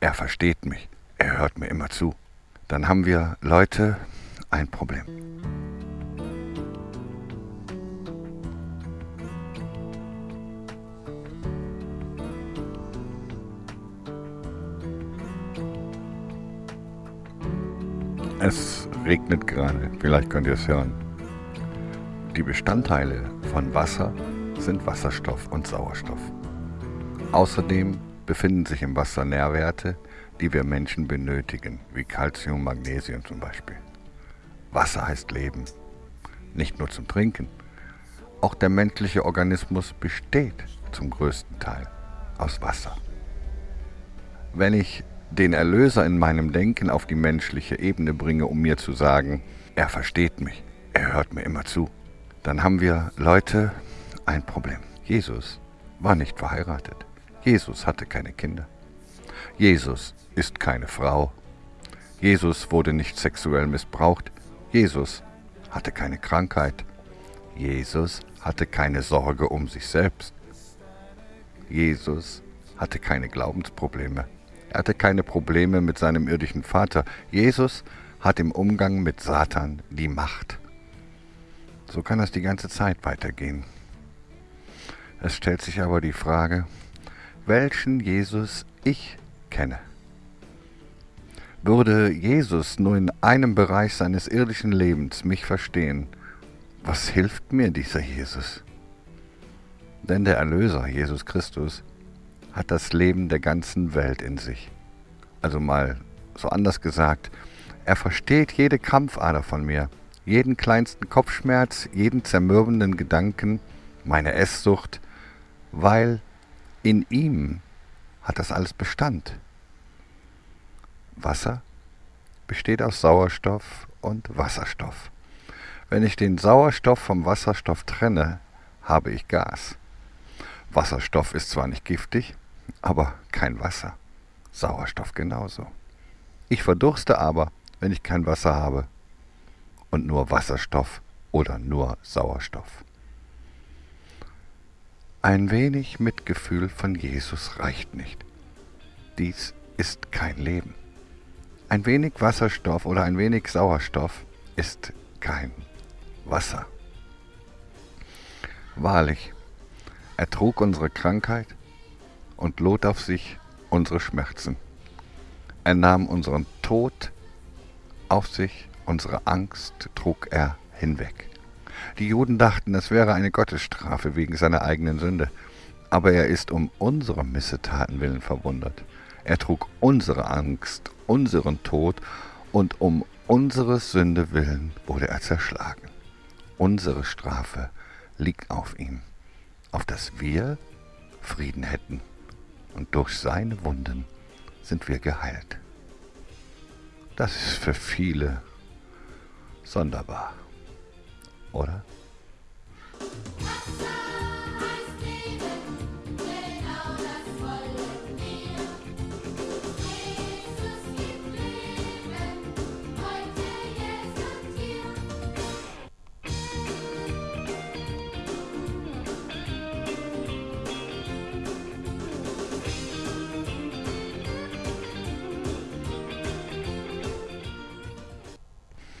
Er versteht mich. Er hört mir immer zu. Dann haben wir Leute ein Problem. Es regnet gerade, vielleicht könnt ihr es hören. Die Bestandteile von Wasser sind Wasserstoff und Sauerstoff. Außerdem befinden sich im Wasser Nährwerte, die wir Menschen benötigen, wie Calcium, Magnesium zum Beispiel. Wasser heißt Leben, nicht nur zum Trinken. Auch der menschliche Organismus besteht zum größten Teil aus Wasser. Wenn ich den Erlöser in meinem Denken auf die menschliche Ebene bringe, um mir zu sagen, er versteht mich, er hört mir immer zu, dann haben wir Leute ein Problem. Jesus war nicht verheiratet. Jesus hatte keine Kinder. Jesus ist keine Frau. Jesus wurde nicht sexuell missbraucht. Jesus hatte keine Krankheit. Jesus hatte keine Sorge um sich selbst. Jesus hatte keine Glaubensprobleme. Er hatte keine Probleme mit seinem irdischen Vater. Jesus hat im Umgang mit Satan die Macht. So kann das die ganze Zeit weitergehen. Es stellt sich aber die Frage, welchen Jesus ich kenne. Würde Jesus nur in einem Bereich seines irdischen Lebens mich verstehen, was hilft mir dieser Jesus? Denn der Erlöser, Jesus Christus, hat das Leben der ganzen Welt in sich. Also mal so anders gesagt, er versteht jede Krampfader von mir, jeden kleinsten Kopfschmerz, jeden zermürbenden Gedanken, meine Esssucht, weil in ihm hat das alles Bestand. Wasser besteht aus Sauerstoff und Wasserstoff. Wenn ich den Sauerstoff vom Wasserstoff trenne, habe ich Gas. Wasserstoff ist zwar nicht giftig, aber kein Wasser. Sauerstoff genauso. Ich verdurste aber, wenn ich kein Wasser habe und nur Wasserstoff oder nur Sauerstoff. Ein wenig Mitgefühl von Jesus reicht nicht. Dies ist kein Leben. Ein wenig Wasserstoff oder ein wenig Sauerstoff ist kein Wasser. Wahrlich, er trug unsere Krankheit und lud auf sich unsere Schmerzen. Er nahm unseren Tod auf sich, unsere Angst trug er hinweg. Die Juden dachten, es wäre eine Gottesstrafe wegen seiner eigenen Sünde, aber er ist um unsere Missetaten willen verwundert. Er trug unsere Angst, unseren Tod, und um unsere Sünde willen wurde er zerschlagen. Unsere Strafe liegt auf ihm, auf dass wir Frieden hätten und durch seine Wunden sind wir geheilt. Das ist für viele sonderbar, oder?